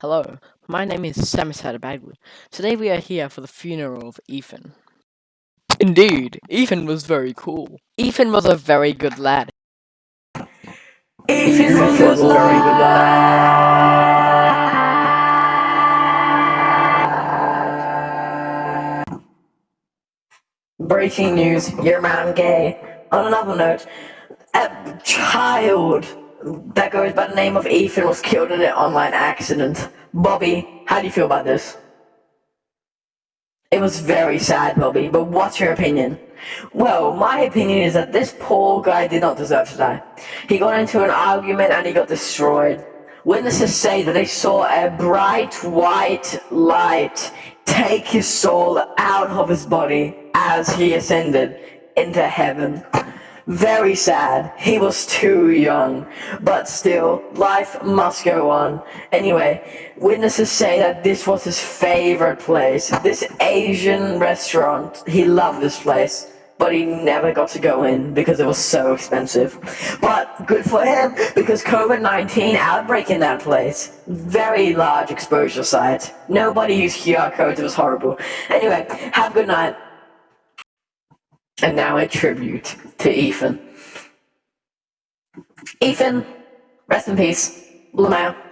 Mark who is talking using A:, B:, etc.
A: Hello, my name is Samisada Bagwood. Today we are here for the funeral of Ethan. Indeed, Ethan was very cool. Ethan was a very good lad.
B: Ethan was a very good lad. Breaking news, your man gay. On another note, a child that goes by the name of Ethan was killed in an online accident. Bobby, how do you feel about this? It was very sad, Bobby, but what's your opinion? Well, my opinion is that this poor guy did not deserve to die. He got into an argument and he got destroyed. Witnesses say that they saw a bright white light take his soul out of his body as he ascended into heaven. Very sad. He was too young. But still, life must go on. Anyway, witnesses say that this was his favorite place. This Asian restaurant. He loved this place. But he never got to go in because it was so expensive. But good for him because COVID-19 outbreak in that place. Very large exposure site. Nobody used QR codes. It was horrible. Anyway, have a good night. And now a tribute to Ethan. Ethan, rest in peace. Lamau.